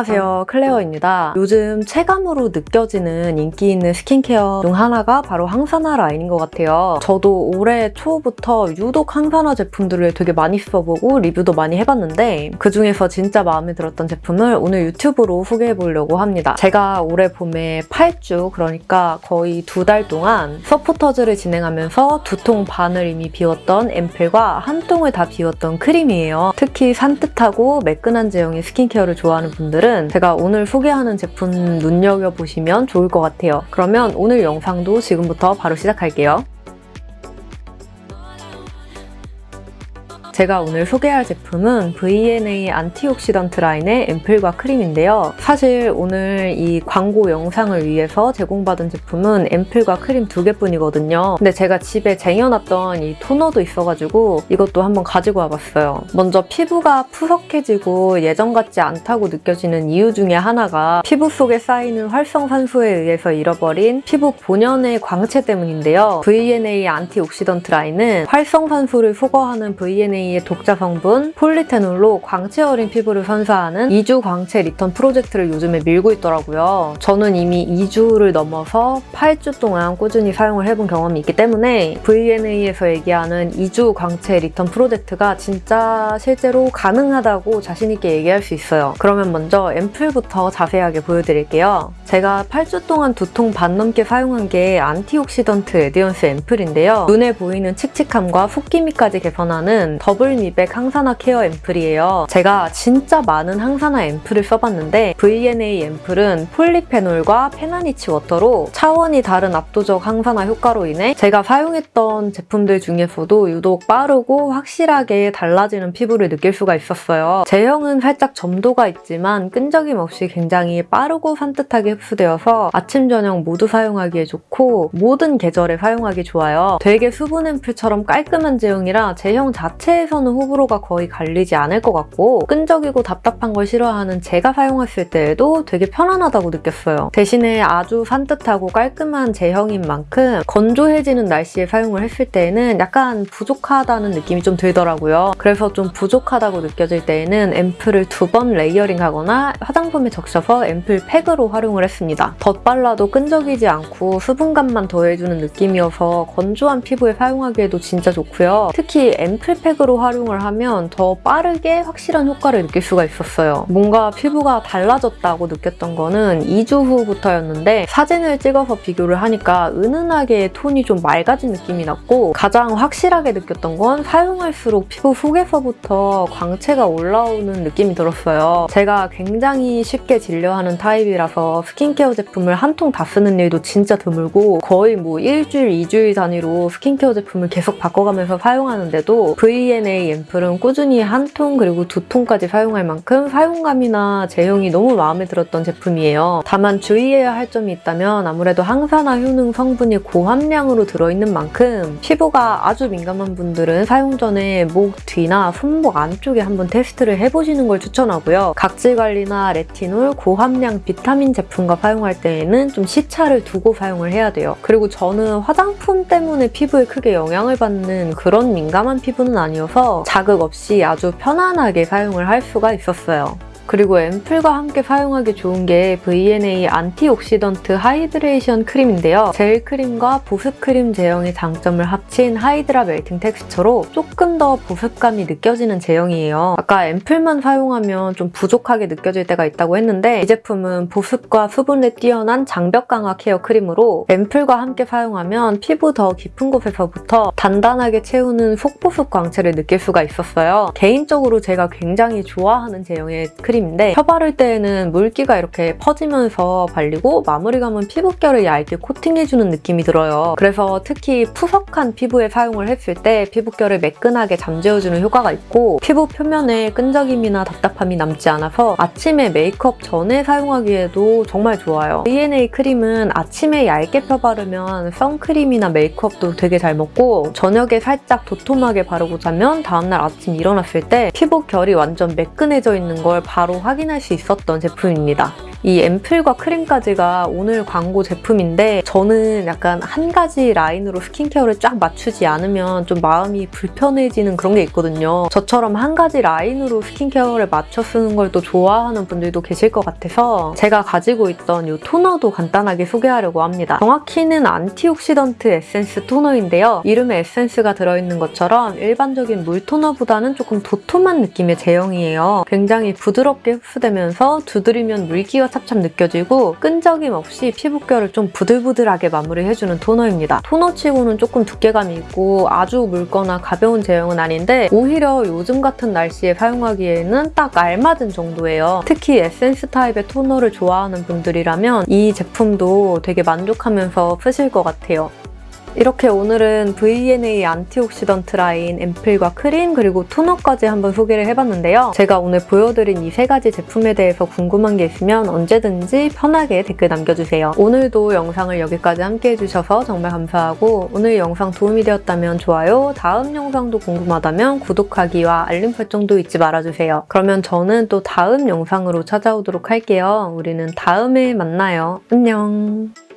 안녕하세요 클레어입니다. 요즘 체감으로 느껴지는 인기 있는 스킨케어 중 하나가 바로 항산화 라인인 것 같아요. 저도 올해 초부터 유독 항산화 제품들을 되게 많이 써보고 리뷰도 많이 해봤는데 그중에서 진짜 마음에 들었던 제품을 오늘 유튜브로 소개해보려고 합니다. 제가 올해 봄에 8주 그러니까 거의 두 달 동안 서포터즈를 진행하면서 두 통 반을 이미 비웠던 앰플과 한 통을 다 비웠던 크림이에요. 특히 산뜻하고 매끈한 제형의 스킨케어를 좋아하는 분들은 제가 오늘 소개하는 제품 눈여겨보시면 좋을 것 같아요. 그러면 오늘 영상도 지금부터 바로 시작할게요. 제가 오늘 소개할 제품은 VNA antioxidant 라인의 앰플과 크림인데요. 사실 오늘 이 광고 영상을 위해서 제공받은 제품은 앰플과 크림 두 개뿐이거든요. 근데 제가 집에 쟁여놨던 이 토너도 있어가지고 이것도 한번 가지고 와봤어요. 먼저 피부가 푸석해지고 예전 같지 않다고 느껴지는 이유 중에 하나가 피부 속에 쌓이는 활성산소에 의해서 잃어버린 피부 본연의 광채 때문인데요. VNA antioxidant 라인은 활성산소를 소거하는 VNA 의 독자 성분 폴리페놀로 광채 어린 피부를 선사하는 2주 광채 리턴 프로젝트를 요즘에 밀고 있더라고요. 저는 이미 2주를 넘어서 8주 동안 꾸준히 사용을 해본 경험이 있기 때문에 VNA에서 얘기하는 2주 광채 리턴 프로젝트가 진짜 실제로 가능하다고 자신있게 얘기할 수 있어요. 그러면 먼저 앰플부터 자세하게 보여드릴게요. 제가 8주 동안 두 통 반 넘게 사용한 게 antioxidant radiance 앰플인데요. 눈에 보이는 칙칙함과 붓기미까지 개선하는 더블 미백 항산화 케어 앰플이에요. 제가 진짜 많은 항산화 앰플을 써봤는데 VNA 앰플은 폴리페놀과 페나니치 워터로 차원이 다른 압도적 항산화 효과로 인해 제가 사용했던 제품들 중에서도 유독 빠르고 확실하게 달라지는 피부를 느낄 수가 있었어요. 제형은 살짝 점도가 있지만 끈적임 없이 굉장히 빠르고 산뜻하게 흡수되어서 아침, 저녁 모두 사용하기에 좋고 모든 계절에 사용하기 좋아요. 되게 수분 앰플처럼 깔끔한 제형이라 제형 자체에 서는 호불호가 거의 갈리지 않을 것 같고 끈적이고 답답한 걸 싫어하는 제가 사용했을 때에도 되게 편안하다고 느꼈어요. 대신에 아주 산뜻하고 깔끔한 제형인 만큼 건조해지는 날씨에 사용을 했을 때에는 약간 부족하다는 느낌이 좀 들더라고요. 그래서 좀 부족하다고 느껴질 때에는 앰플을 두 번 layering하거나 화장솜에 적셔서 앰플 팩으로 활용을 했습니다. 덧발라도 끈적이지 않고 수분감만 더해주는 느낌이어서 건조한 피부에 사용하기에도 진짜 좋고요. 특히 앰플 팩으로 활용을 하면 더 빠르게 확실한 효과를 느낄 수가 있었어요. 뭔가 피부가 달라졌다고 느꼈던 거는 2주 후부터였는데 사진을 찍어서 비교를 하니까 은은하게 톤이 좀 맑아진 느낌이 났고 가장 확실하게 느꼈던 건 사용할수록 피부 속에서부터 광채가 올라오는 느낌이 들었어요. 제가 굉장히 쉽게 질려하는 타입이라서 스킨케어 제품을 한 통 다 쓰는 일도 진짜 드물고 거의 뭐 일주일, 이주일 단위로 스킨케어 제품을 계속 바꿔가면서 사용하는데도 VNA 앰플은 꾸준히 한 통 그리고 두 통까지 사용할 만큼 사용감이나 제형이 너무 마음에 들었던 제품이에요. 다만 주의해야 할 점이 있다면 아무래도 항산화 효능 성분이 고함량으로 들어있는 만큼 피부가 아주 민감한 분들은 사용 전에 목 뒤나 손목 안쪽에 한번 테스트를 해보시는 걸 추천하고요. 각질 관리나 레티놀, 고함량 비타민 제품과 사용할 때에는 좀 시차를 두고 사용을 해야 돼요. 그리고 저는 화장품 때문에 피부에 크게 영향을 받는 그런 민감한 피부는 아니어서 자극 없이 아주 편안하게 사용을 할 수가 있었어요. 그리고 앰플과 함께 사용하기 좋은 게 VNA antioxidant hydration 크림인데요. 젤 크림과 보습 크림 제형의 장점을 합친 hydra melting 텍스처로 조금 더 보습감이 느껴지는 제형이에요. 아까 앰플만 사용하면 좀 부족하게 느껴질 때가 있다고 했는데 이 제품은 보습과 수분에 뛰어난 장벽 강화 케어 크림으로 앰플과 함께 사용하면 피부 더 깊은 곳에서부터 단단하게 채우는 속보습 광채를 느낄 수가 있었어요. 개인적으로 제가 굉장히 좋아하는 제형의 크림 크림인데 펴 바를 때에는 물기가 이렇게 퍼지면서 발리고 마무리감은 피부결을 얇게 코팅해주는 느낌이 들어요. 그래서 특히 푸석한 피부에 사용을 했을 때 피부결을 매끈하게 잠재워주는 효과가 있고 피부 표면에 끈적임이나 답답함이 남지 않아서 아침에 메이크업 전에 사용하기에도 정말 좋아요. VNA 크림은 아침에 얇게 펴 바르면 선크림이나 메이크업도 되게 잘 먹고 저녁에 살짝 도톰하게 바르고 자면 다음날 아침 일어났을 때 피부 결이 완전 매끈해져 있는 걸 바로 바로 확인할 수 있었던 제품입니다. 이 앰플과 크림까지가 오늘 광고 제품인데 저는 약간 한 가지 라인으로 스킨케어를 쫙 맞추지 않으면 좀 마음이 불편해지는 그런 게 있거든요. 저처럼 한 가지 라인으로 스킨케어를 맞춰 쓰는 걸 또 좋아하는 분들도 계실 것 같아서 제가 가지고 있던 이 토너도 간단하게 소개하려고 합니다. 정확히는 antioxidant 에센스 토너인데요. 이름에 에센스가 들어있는 것처럼 일반적인 물 토너보다는 조금 도톰한 느낌의 제형이에요. 굉장히 부드럽게 흡수되면서 두드리면 물기가 찹찹 느껴지고 끈적임 없이 피부결을 좀 부들부들하게 마무리해주는 토너입니다. 토너치고는 조금 두께감이 있고 아주 묽거나 가벼운 제형은 아닌데 오히려 요즘 같은 날씨에 사용하기에는 딱 알맞은 정도예요. 특히 에센스 타입의 토너를 좋아하는 분들이라면 이 제품도 되게 만족하면서 쓰실 것 같아요. 이렇게 오늘은 VNA antioxidant 라인 앰플과 크림 그리고 토너까지 한번 소개를 해봤는데요. 제가 오늘 보여드린 이 세 가지 제품에 대해서 궁금한 게 있으면 언제든지 편하게 댓글 남겨주세요. 오늘도 영상을 여기까지 함께 해주셔서 정말 감사하고 오늘 영상 도움이 되었다면 좋아요, 다음 영상도 궁금하다면 구독하기와 알림 설정도 잊지 말아주세요. 그러면 저는 또 다음 영상으로 찾아오도록 할게요. 우리는 다음에 만나요. 안녕.